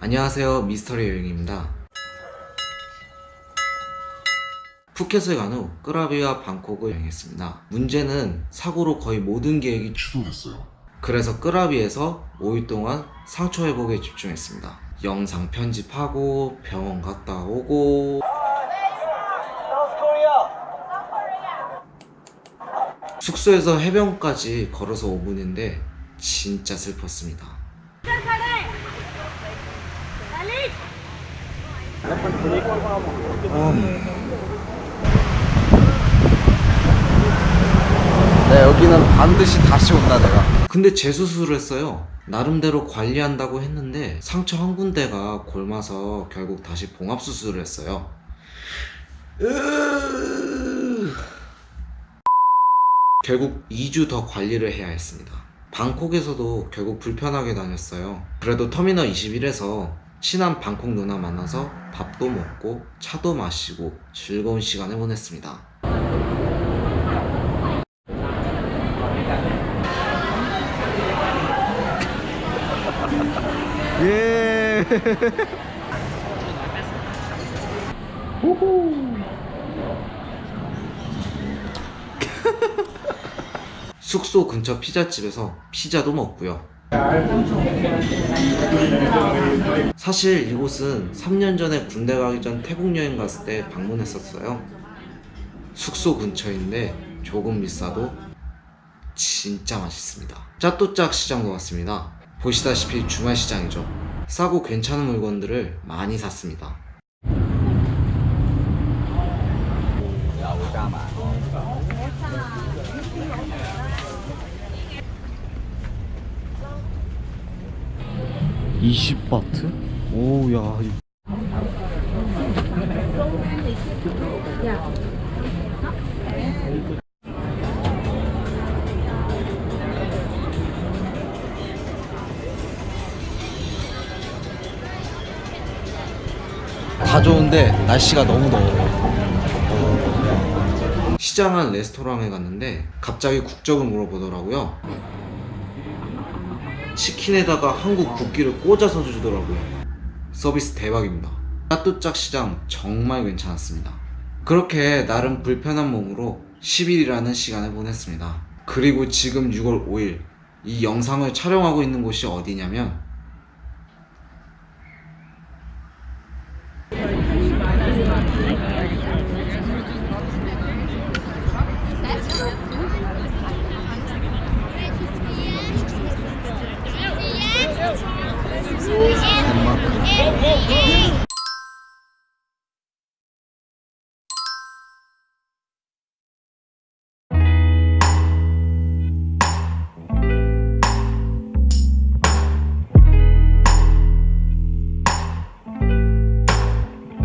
안녕하세요 미스터리 여행입니다. 푸켓을 간 후 끄라비와 방콕을 여행했습니다. 문제는 사고로 거의 모든 계획이 취소됐어요. 그래서 끄라비에서 5일 동안 상처 회복에 집중했습니다. 영상 편집하고 병원 갔다 오고. 숙소에서 해변까지 걸어서 5분인데 진짜 슬펐습니다 네, 여기는 반드시 다시 온다 내가 근데 재수술을 했어요. 나름대로 관리한다고 했는데 상처 한 군데가 골마서 결국 다시 봉합 수술을 했어요. 결국 2주 더 관리를 해야 했습니다. 방콕에서도 결국 불편하게 다녔어요. 그래도 터미널 21에서 친한 방콕 누나 만나서 밥도 먹고 차도 마시고 즐거운 시간을 보냈습니다. 예 숙소 근처 피자집에서 피자도 먹고요. 사실 이곳은 3년 전에 군대 가기 전 태국 여행 갔을 때 방문했었어요. 숙소 근처인데 조금 비싸도 진짜 맛있습니다. 짜또짝 시장도 왔습니다. 보시다시피 주말 시장이죠. 싸고 괜찮은 물건들을 많이 샀습니다. 이십 바트? 오야 다 좋은데 날씨가 너무 더워요 시장 안 레스토랑에 갔는데 갑자기 국적을 물어보더라고요. 치킨에다가 한국 국기를 꽂아서 주더라고요. 서비스 대박입니다. 따뚜짝 시장 정말 괜찮았습니다. 그렇게 나름 불편한 몸으로 10일이라는 시간을 보냈습니다. 그리고 지금 6월 5일 이 영상을 촬영하고 있는 곳이 어디냐면 and, and, and